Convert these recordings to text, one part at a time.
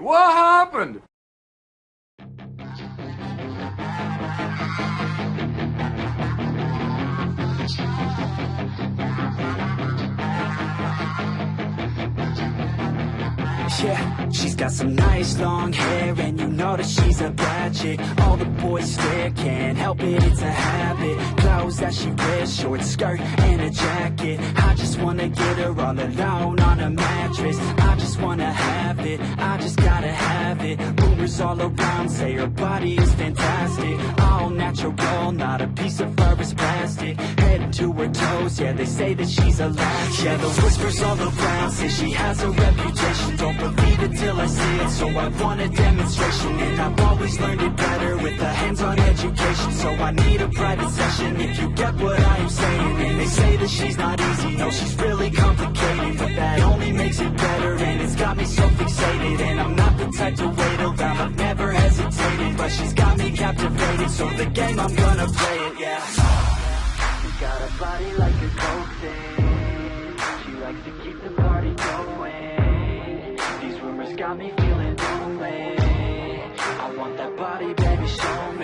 What happened? Yeah, she's got some nice long hair And you know that she's a bad chick. All the boys stare, can't help it, it's a habit. Clothes that she wears, short skirt and a jacket. I just wanna get her all alone on a mattress it, I just gotta have it. Rumors all around say her body is fantastic. All natural, not a piece of fur is plastic. Head to her toes, yeah, they say that she's a latch Yeah, the whispers all around say she has a reputation. Don't believe it till I see it, so I want a demonstration. And I've always learned it better with a hands-on education. So I need a private session if you get what I am saying. And they say that she's not easy, no, she's really complicated. But that only makes it better it's got me so fixated And I'm not the type to wait around, I've never hesitated But she's got me captivated, so the game, I'm gonna play it, yeah. She's got a body like a coke thing. She likes to keep the party going. These rumors got me feeling lonely. I want that body, baby, show me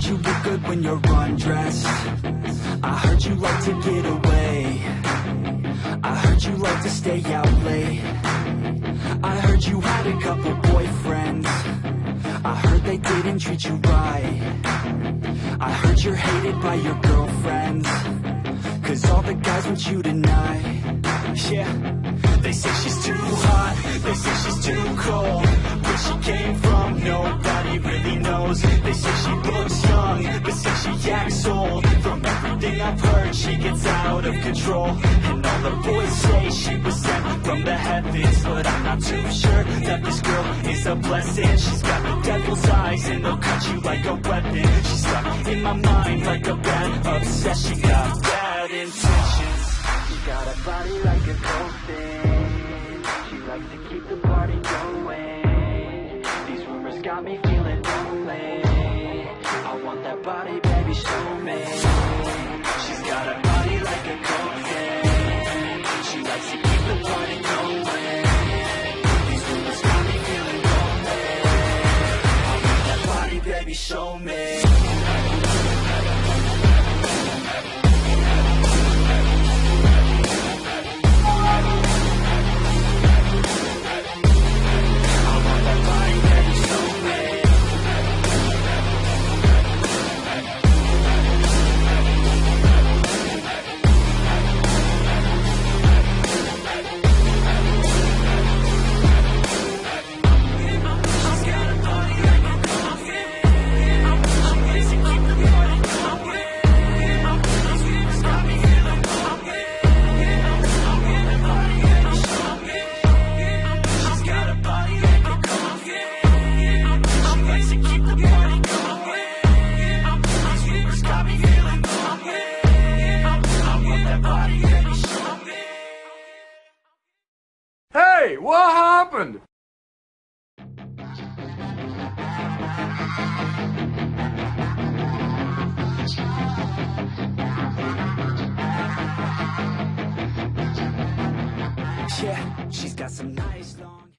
heard you look good when you're undressed. I heard you like to get away. I heard you like to stay out late. I heard you had a couple boyfriends. I heard they didn't treat you right. I heard you're hated by your girlfriends. Cause all the guys want you tonight. Yeah. They say she's too hot. They say she's too cold. Where she came from Nobody really knows. They say she looks She gets out of control. And all the boys say she was sent from the heavens But I'm not too sure That this girl is a blessing. She's got the devil's eyes And they'll cut you like a weapon. She's stuck in my mind Like a bad obsession. She Got bad intentions. She got a body like a thing She likes to keep the party going. These rumors got me feeling lonely. I want that body, baby, show me what happened? Yeah, she's got some